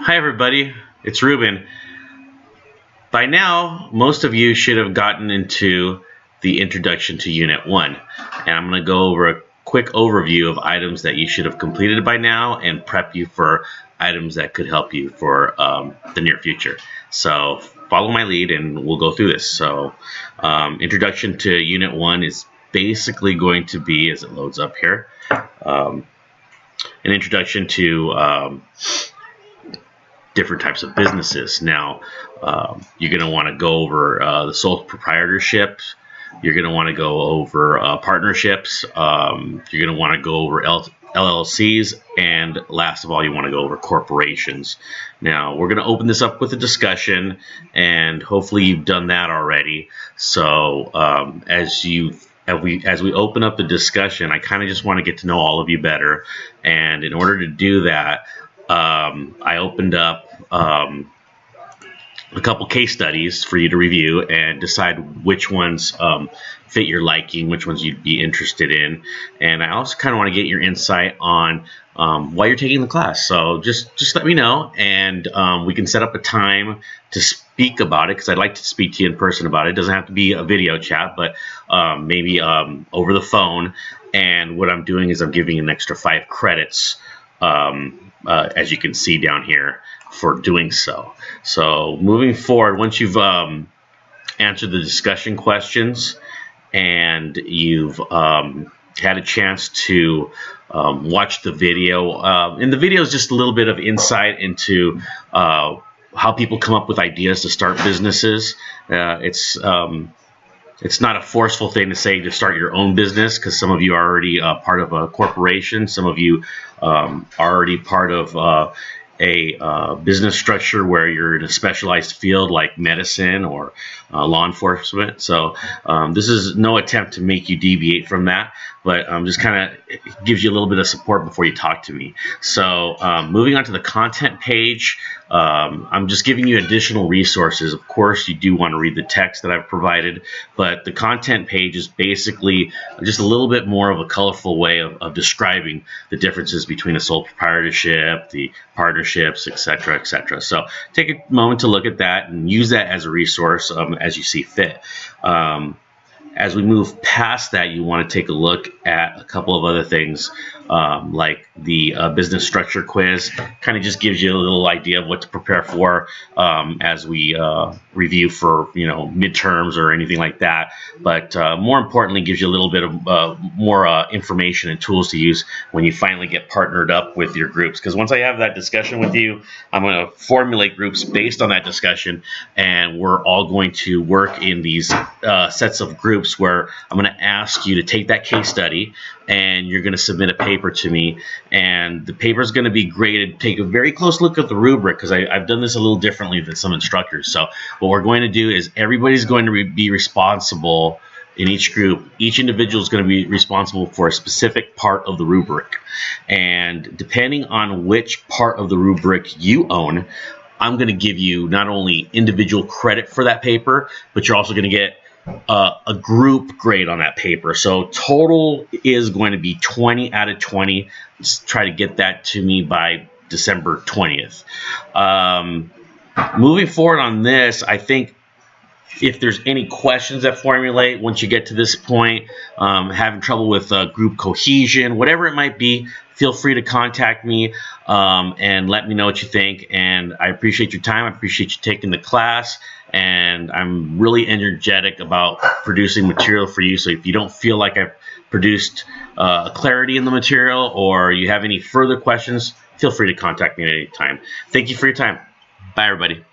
Hi everybody, it's Ruben. By now, most of you should have gotten into the introduction to Unit 1. And I'm going to go over a quick overview of items that you should have completed by now and prep you for items that could help you for um, the near future. So follow my lead and we'll go through this. So um, introduction to Unit 1 is basically going to be, as it loads up here, um, an introduction to um, different types of businesses. Now, um, you're going to want to go over uh, the sole proprietorships. You're going to want to go over uh, partnerships. Um, you're going to want to go over L LLCs. And last of all, you want to go over corporations. Now, we're going to open this up with a discussion, and hopefully you've done that already. So um, as you as we as we open up the discussion, I kind of just want to get to know all of you better. And in order to do that, um, I opened up um, a couple case studies for you to review and decide which ones um, fit your liking, which ones you'd be interested in. And I also kind of want to get your insight on um, why you're taking the class. So just just let me know, and um, we can set up a time to speak about it because I'd like to speak to you in person about it. It doesn't have to be a video chat, but um, maybe um, over the phone. And what I'm doing is I'm giving an extra five credits um, uh, as you can see down here, for doing so. So moving forward, once you've um, answered the discussion questions and you've um, had a chance to um, watch the video, uh, and the video is just a little bit of insight into uh, how people come up with ideas to start businesses. Uh, it's um, it's not a forceful thing to say to start your own business because some of you are already uh, part of a corporation. Some of you um, are already part of uh, a uh, business structure where you're in a specialized field like medicine or uh, law enforcement. So um, this is no attempt to make you deviate from that, but um, just kind of gives you a little bit of support before you talk to me. So um, moving on to the content page, um, I'm just giving you additional resources. Of course, you do want to read the text that I've provided, but the content page is basically just a little bit more of a colorful way of, of describing the differences between a sole proprietorship, the partnerships, etc., etc. So take a moment to look at that and use that as a resource um, as you see fit. Um, as we move past that, you want to take a look at a couple of other things um, like the uh, business structure quiz. Kind of just gives you a little idea of what to prepare for um, as we uh, review for you know midterms or anything like that. But uh, more importantly, gives you a little bit of uh, more uh, information and tools to use when you finally get partnered up with your groups. Because once I have that discussion with you, I'm going to formulate groups based on that discussion, and we're all going to work in these uh, sets of groups where I'm going to ask you to take that case study and you're going to submit a paper to me. And the paper is going to be graded. Take a very close look at the rubric because I've done this a little differently than some instructors. So what we're going to do is everybody's going to re be responsible in each group. Each individual is going to be responsible for a specific part of the rubric. And depending on which part of the rubric you own I'm going to give you not only individual credit for that paper but you're also going to get uh, a group grade on that paper. So total is going to be 20 out of 20. Let's try to get that to me by December 20th. Um, moving forward on this, I think if there's any questions that formulate once you get to this point, um, having trouble with uh, group cohesion, whatever it might be, feel free to contact me um, and let me know what you think. And I appreciate your time. I appreciate you taking the class. And I'm really energetic about producing material for you. So if you don't feel like I've produced uh, clarity in the material or you have any further questions, feel free to contact me at any time. Thank you for your time. Bye, everybody.